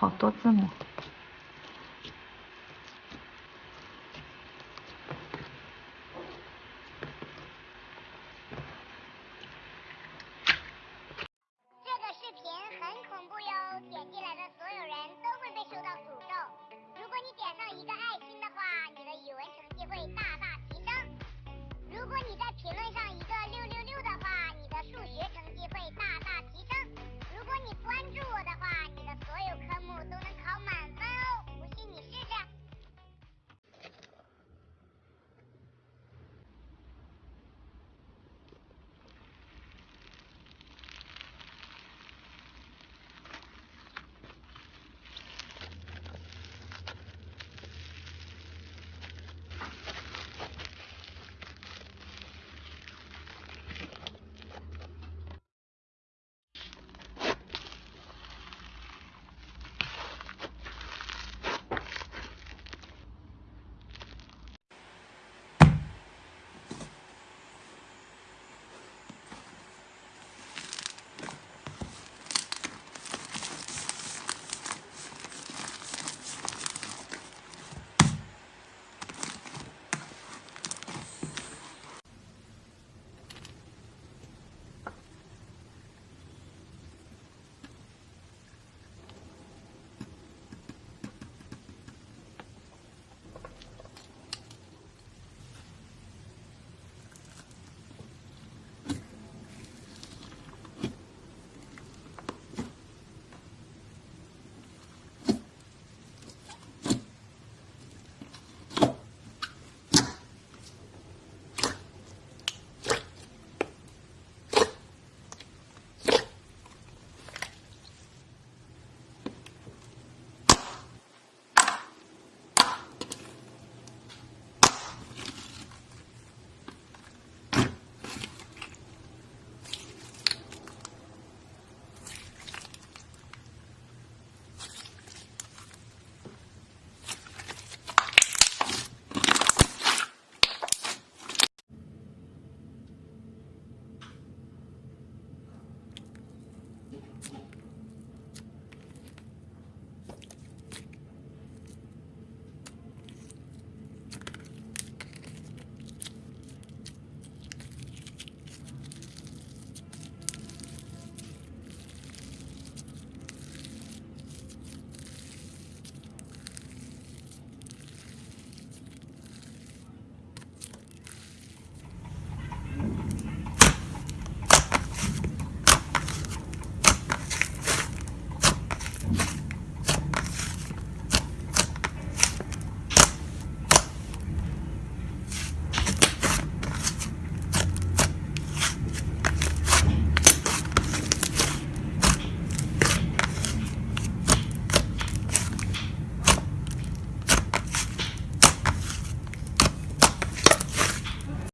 好多字母。